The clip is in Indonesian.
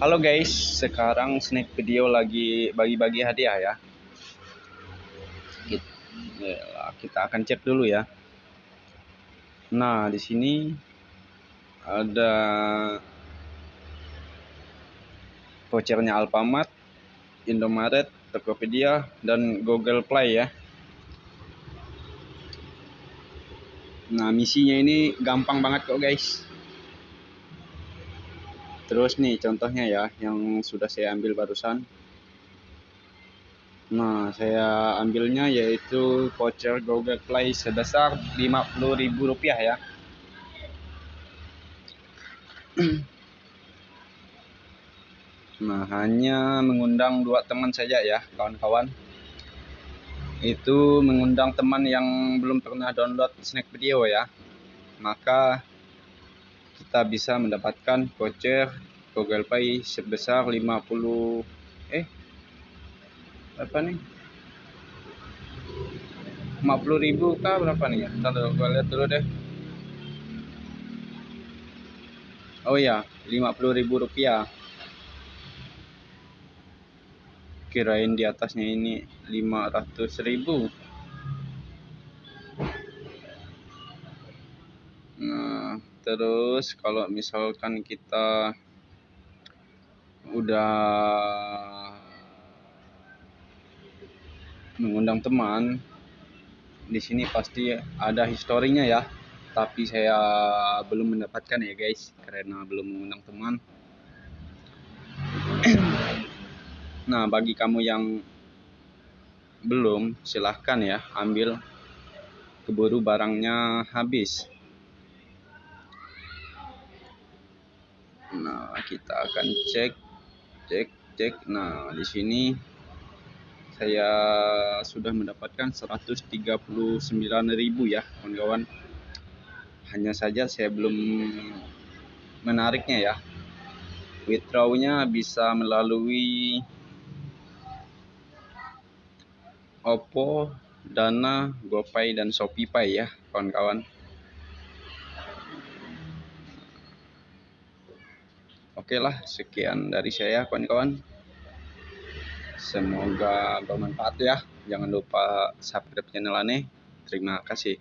Halo guys, sekarang Snack Video lagi bagi-bagi hadiah ya. Kita akan cek dulu ya. Nah, di sini ada vouchernya Alfamart, Indomaret, Tokopedia, dan Google Play ya. Nah, misinya ini gampang banget kok guys. Terus nih contohnya ya yang sudah saya ambil barusan. Nah, saya ambilnya yaitu voucher Google Play sebesar Rp50.000 ya. Nah, hanya mengundang dua teman saja ya, kawan-kawan. Itu mengundang teman yang belum pernah download Snack Video ya. Maka kita bisa mendapatkan voucher Google Pay sebesar 50 eh apa nih? 50 ribu kah berapa nih? Ya ntar gue lihat dulu deh. Oh ya 50 ribu rupiah. Kirain di atasnya ini 500 ribu. Nah terus kalau misalkan kita udah mengundang teman di sini pasti ada historinya ya. Tapi saya belum mendapatkan ya guys karena belum mengundang teman. Nah bagi kamu yang belum silahkan ya ambil keburu barangnya habis Nah, kita akan cek cek cek. Nah, di sini saya sudah mendapatkan 139.000 ya, kawan-kawan. Hanya saja saya belum menariknya ya. Withdrawnya bisa melalui Oppo, Dana, GoPay dan ShopeePay ya, kawan-kawan. Oke lah, sekian dari saya kawan-kawan. Semoga bermanfaat ya. Jangan lupa subscribe channel aneh. Terima kasih.